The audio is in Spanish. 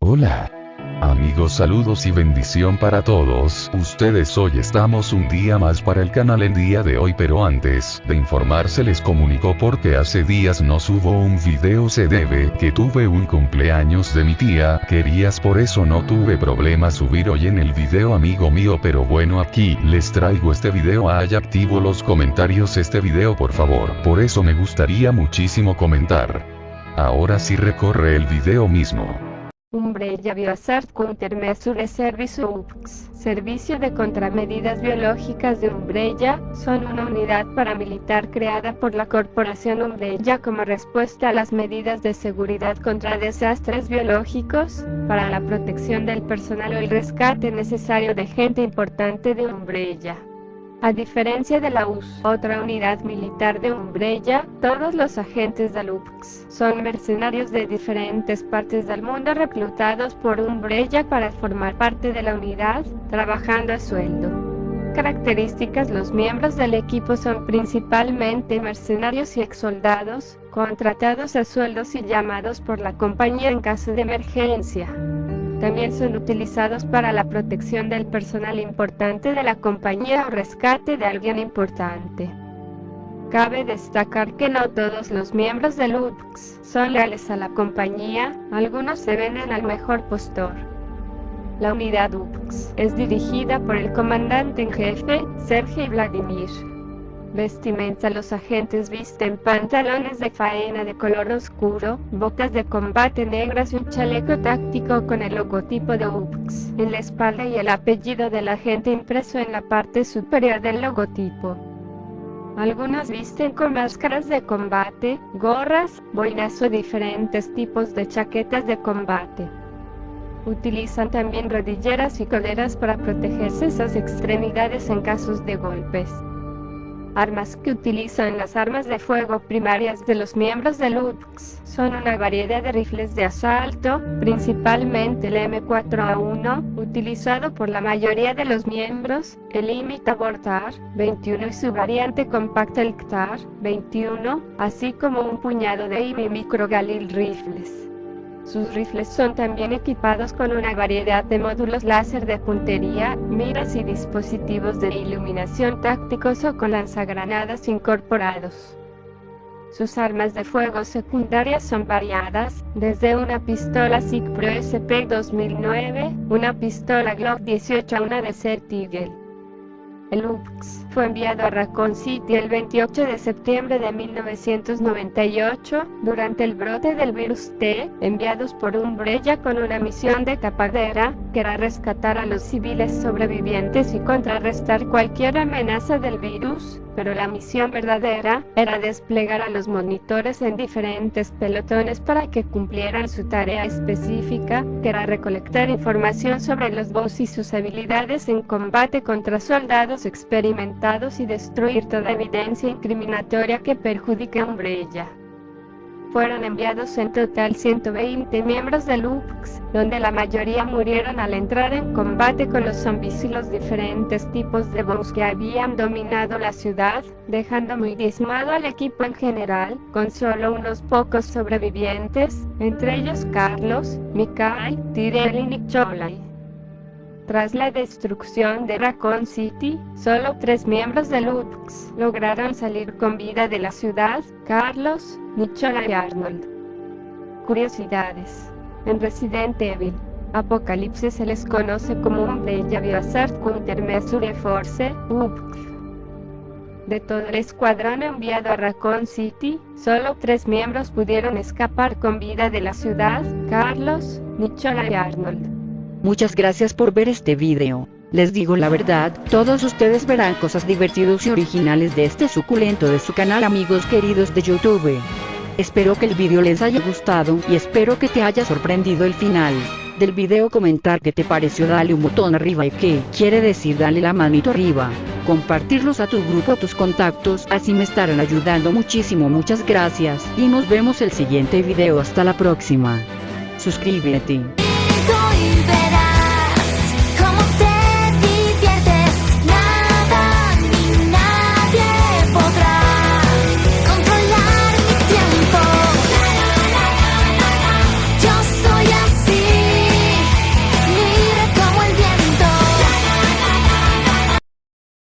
Hola amigos saludos y bendición para todos, ustedes hoy estamos un día más para el canal el día de hoy pero antes de informarse les comunicó porque hace días no subo un video se debe que tuve un cumpleaños de mi tía, querías por eso no tuve problema subir hoy en el video amigo mío pero bueno aquí les traigo este video ay activo los comentarios este video por favor, por eso me gustaría muchísimo comentar. Ahora sí recorre el video mismo. Umbrella Bioasart Countermeasure Service Servicio de Contramedidas Biológicas de Umbrella, son una unidad paramilitar creada por la Corporación Umbrella como respuesta a las medidas de seguridad contra desastres biológicos, para la protección del personal o el rescate necesario de gente importante de Umbrella. A diferencia de la US, otra unidad militar de Umbrella, todos los agentes de UPX son mercenarios de diferentes partes del mundo reclutados por Umbrella para formar parte de la unidad, trabajando a sueldo. Características Los miembros del equipo son principalmente mercenarios y exsoldados, contratados a sueldos y llamados por la compañía en caso de emergencia. También son utilizados para la protección del personal importante de la compañía o rescate de alguien importante. Cabe destacar que no todos los miembros del UPX son leales a la compañía, algunos se venden al mejor postor. La unidad UPX es dirigida por el comandante en jefe, Sergei Vladimir. Vestimenta Los agentes visten pantalones de faena de color oscuro, botas de combate negras y un chaleco táctico con el logotipo de UPX en la espalda y el apellido del agente impreso en la parte superior del logotipo. Algunos visten con máscaras de combate, gorras, boinas o diferentes tipos de chaquetas de combate. Utilizan también rodilleras y coleras para protegerse sus extremidades en casos de golpes armas que utilizan las armas de fuego primarias de los miembros del UPX son una variedad de rifles de asalto, principalmente el M4A1, utilizado por la mayoría de los miembros, el Imitable TAR 21 y su variante compacta el CTAR 21, así como un puñado de IMI Micro Galil Rifles. Sus rifles son también equipados con una variedad de módulos láser de puntería, miras y dispositivos de iluminación tácticos o con lanzagranadas incorporados. Sus armas de fuego secundarias son variadas, desde una pistola SIG Pro SP 2009, una pistola Glock 18 a una Desert Eagle. El fue enviado a Raccoon City el 28 de septiembre de 1998, durante el brote del virus T, enviados por Umbrella con una misión de tapadera, que era rescatar a los civiles sobrevivientes y contrarrestar cualquier amenaza del virus, pero la misión verdadera era desplegar a los monitores en diferentes pelotones para que cumplieran su tarea específica, que era recolectar información sobre los boss y sus habilidades en combate contra soldados experimentados y destruir toda evidencia incriminatoria que perjudique a Umbrella. Fueron enviados en total 120 miembros del UPX, donde la mayoría murieron al entrar en combate con los zombies y los diferentes tipos de bombs que habían dominado la ciudad, dejando muy diezmado al equipo en general, con solo unos pocos sobrevivientes, entre ellos Carlos, Mikhail, Tyrell y Nick tras la destrucción de Raccoon City, solo tres miembros del UPX lograron salir con vida de la ciudad, Carlos, Nichola y Arnold. Curiosidades. En Resident Evil, Apocalipsis se les conoce como Umbrella Biohazard Countermeasure Force, UPX. De todo el escuadrón enviado a Raccoon City, solo tres miembros pudieron escapar con vida de la ciudad, Carlos, Nichola y Arnold. Muchas gracias por ver este video. Les digo la verdad, todos ustedes verán cosas divertidas y originales de este suculento de su canal amigos queridos de YouTube. Espero que el video les haya gustado y espero que te haya sorprendido el final del video comentar qué te pareció dale un botón arriba y qué quiere decir dale la manito arriba, compartirlos a tu grupo tus contactos así me estarán ayudando muchísimo muchas gracias y nos vemos el siguiente video hasta la próxima. Suscríbete.